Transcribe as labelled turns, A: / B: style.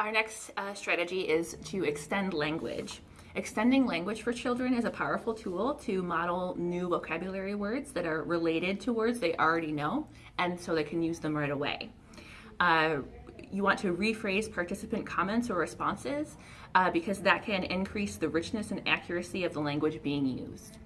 A: Our next uh, strategy is to extend language. Extending language for children is a powerful tool to model new vocabulary words that are related to words they already know, and so they can use them right away. Uh, you want to rephrase participant comments or responses uh, because that can increase the richness and accuracy of the language being used.